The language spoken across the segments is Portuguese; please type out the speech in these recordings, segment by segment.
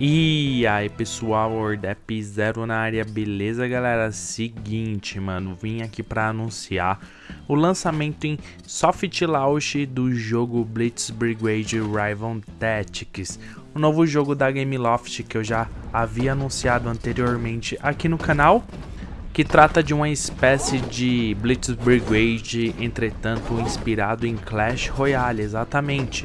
E aí pessoal, Ordep Zero na área, beleza galera? Seguinte, mano, vim aqui para anunciar o lançamento em soft launch do jogo Blitz Brigade Rival Tactics, o novo jogo da Gameloft que eu já havia anunciado anteriormente aqui no canal, que trata de uma espécie de Blitz Brigade, entretanto inspirado em Clash Royale, exatamente.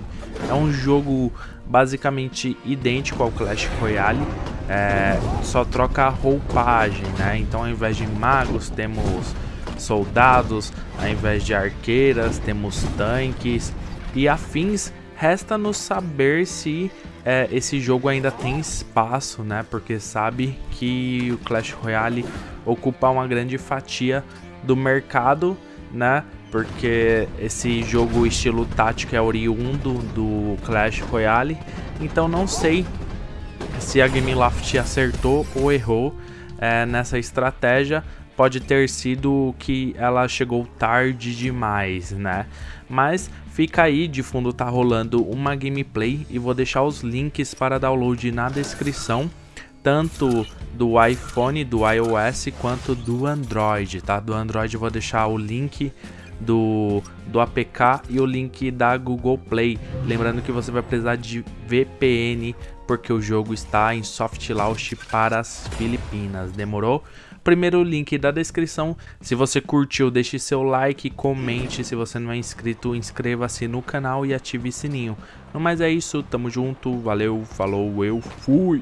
É um jogo basicamente idêntico ao Clash Royale, é, só troca a roupagem, né? Então ao invés de magos temos soldados, ao invés de arqueiras temos tanques e afins. Resta-nos saber se é, esse jogo ainda tem espaço, né? Porque sabe que o Clash Royale ocupa uma grande fatia do mercado, né? Porque esse jogo estilo tático é oriundo do Clash Royale, então não sei se a Gameloft acertou ou errou é, nessa estratégia, pode ter sido que ela chegou tarde demais, né? Mas fica aí, de fundo tá rolando uma gameplay e vou deixar os links para download na descrição, tanto do iPhone, do iOS, quanto do Android, tá? Do Android vou deixar o link do, do APK e o link da Google Play. Lembrando que você vai precisar de VPN porque o jogo está em soft launch para as Filipinas. Demorou? Primeiro link da descrição. Se você curtiu, deixe seu like, comente. Se você não é inscrito, inscreva-se no canal e ative sininho. No mais é isso, tamo junto, valeu, falou, eu fui!